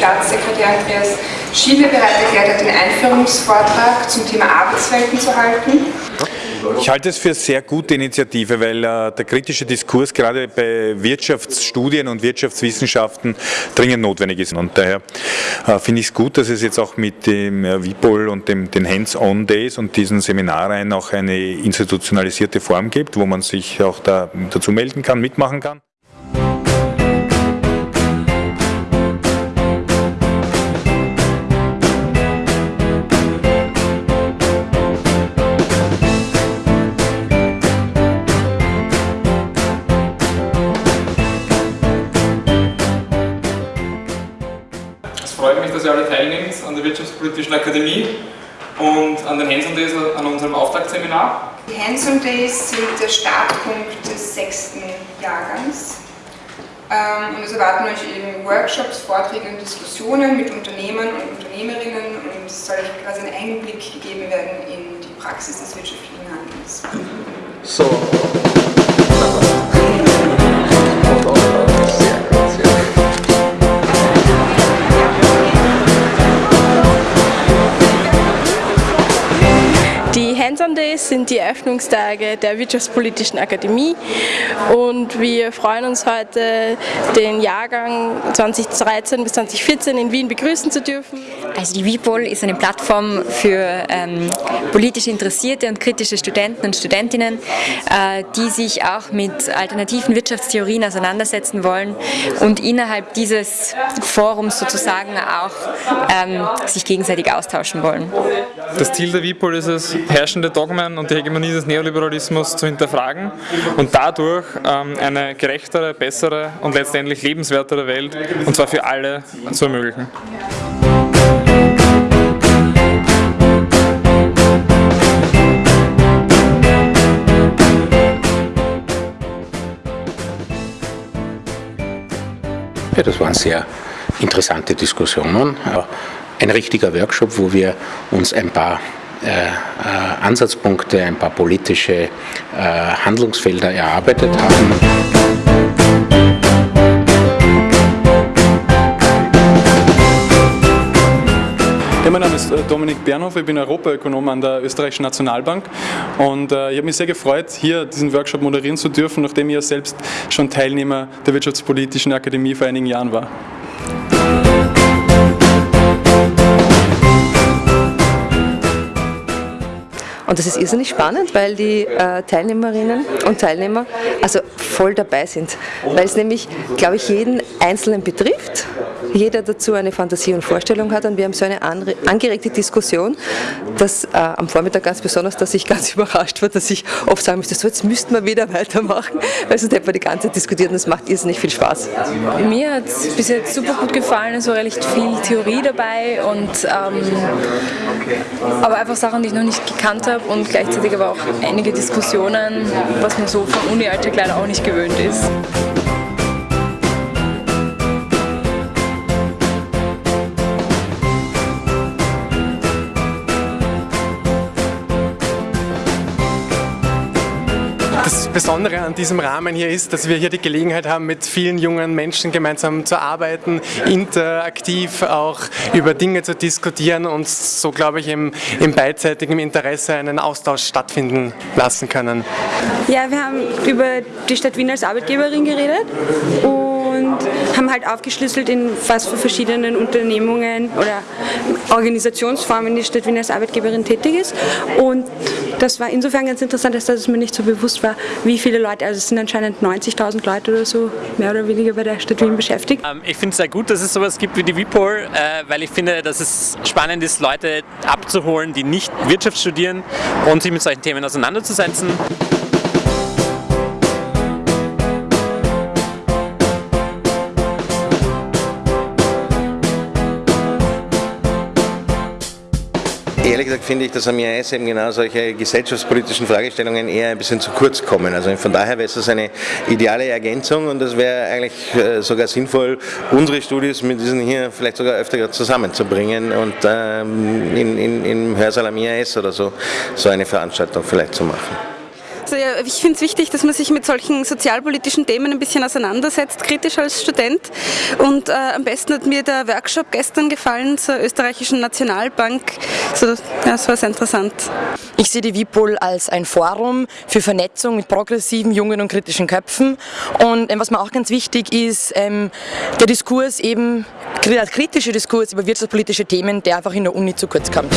Staatssekretär Andreas Schiele bereit erklärt hat, den Einführungsvortrag zum Thema Arbeitswelten zu halten. Ich halte es für eine sehr gute Initiative, weil äh, der kritische Diskurs gerade bei Wirtschaftsstudien und Wirtschaftswissenschaften dringend notwendig ist. Und daher äh, finde ich es gut, dass es jetzt auch mit dem äh, WIPOL und dem, den Hands-on-Days und diesen Seminaren auch eine institutionalisierte Form gibt, wo man sich auch da dazu melden kann, mitmachen kann. Freut mich, dass ihr alle teilnehmt an der Wirtschaftspolitischen Akademie und an den Hands-on Days an unserem Auftaktseminar. Die Hands-on Days sind der Startpunkt des sechsten Jahrgangs. Ähm, und es erwarten euch eben Workshops, Vorträge und Diskussionen mit Unternehmern und Unternehmerinnen und es soll euch quasi ein Einblick gegeben werden in die Praxis des wirtschaftlichen Handelns. So. Hands-on Days sind die Eröffnungstage der Wirtschaftspolitischen Akademie und wir freuen uns heute, den Jahrgang 2013 bis 2014 in Wien begrüßen zu dürfen. Also die WIPOL ist eine Plattform für ähm, politisch interessierte und kritische Studenten und Studentinnen, äh, die sich auch mit alternativen Wirtschaftstheorien auseinandersetzen wollen und innerhalb dieses Forums sozusagen auch ähm, sich gegenseitig austauschen wollen. Das Ziel der WIPOL ist es, herrschende herrschende Dogmen und die Hegemonie des Neoliberalismus zu hinterfragen und dadurch ähm, eine gerechtere, bessere und letztendlich lebenswertere Welt, und zwar für alle, zu ermöglichen. Ja, das waren sehr interessante Diskussionen. Ein richtiger Workshop, wo wir uns ein paar äh, äh, Ansatzpunkte, ein paar politische äh, Handlungsfelder erarbeitet haben. Ist Dominik Bernhoff, ich bin Europaökonom an der Österreichischen Nationalbank und äh, ich habe mich sehr gefreut, hier diesen Workshop moderieren zu dürfen, nachdem ich ja selbst schon Teilnehmer der Wirtschaftspolitischen Akademie vor einigen Jahren war. Und das ist irrsinnig spannend, weil die äh, Teilnehmerinnen und Teilnehmer also voll dabei sind, weil es nämlich, glaube ich, jeden Einzelnen betrifft, jeder dazu eine Fantasie und Vorstellung hat. Und wir haben so eine angeregte Diskussion, dass äh, am Vormittag ganz besonders, dass ich ganz überrascht war, dass ich oft sagen müsste, so jetzt müssten wir wieder weitermachen, weil sonst hätten wir die ganze Zeit diskutiert und es macht irrsinnig viel Spaß. Mir hat es bis jetzt super gut gefallen, es war recht viel Theorie dabei und ähm, aber einfach Sachen, die ich noch nicht gekannt habe und gleichzeitig aber auch einige Diskussionen, was man so vom Uni-Alltag leider auch nicht gewöhnt ist. Besondere an diesem Rahmen hier ist, dass wir hier die Gelegenheit haben, mit vielen jungen Menschen gemeinsam zu arbeiten, interaktiv auch über Dinge zu diskutieren und so, glaube ich, im, im beidseitigen Interesse einen Austausch stattfinden lassen können. Ja, wir haben über die Stadt Wien als Arbeitgeberin geredet und haben halt aufgeschlüsselt, in was für verschiedenen Unternehmungen oder Organisationsformen die Stadt Wien als Arbeitgeberin tätig ist. Und das war insofern ganz interessant, dass es mir nicht so bewusst war, wie viele Leute, also es sind anscheinend 90.000 Leute oder so, mehr oder weniger bei der Stadt Wien beschäftigt. Ähm, ich finde es sehr gut, dass es sowas gibt wie die WIPOL, äh, weil ich finde, dass es spannend ist, Leute abzuholen, die nicht Wirtschaft studieren und sich mit solchen Themen auseinanderzusetzen. Ehrlich gesagt finde ich, dass am IAS eben genau solche gesellschaftspolitischen Fragestellungen eher ein bisschen zu kurz kommen. Also von daher wäre es eine ideale Ergänzung und es wäre eigentlich äh, sogar sinnvoll, unsere Studis mit diesen hier vielleicht sogar öfter zusammenzubringen und ähm, in, in, im Hörsaal am IAS oder so, so eine Veranstaltung vielleicht zu machen. Also ich finde es wichtig, dass man sich mit solchen sozialpolitischen Themen ein bisschen auseinandersetzt, kritisch als Student. Und äh, am besten hat mir der Workshop gestern gefallen zur österreichischen Nationalbank. So, ja, das war sehr interessant. Ich sehe die WIPOL als ein Forum für Vernetzung mit progressiven, jungen und kritischen Köpfen. Und ähm, was mir auch ganz wichtig ist, ähm, der Diskurs eben, der kritische Diskurs über wirtschaftspolitische Themen, der einfach in der Uni zu kurz kommt.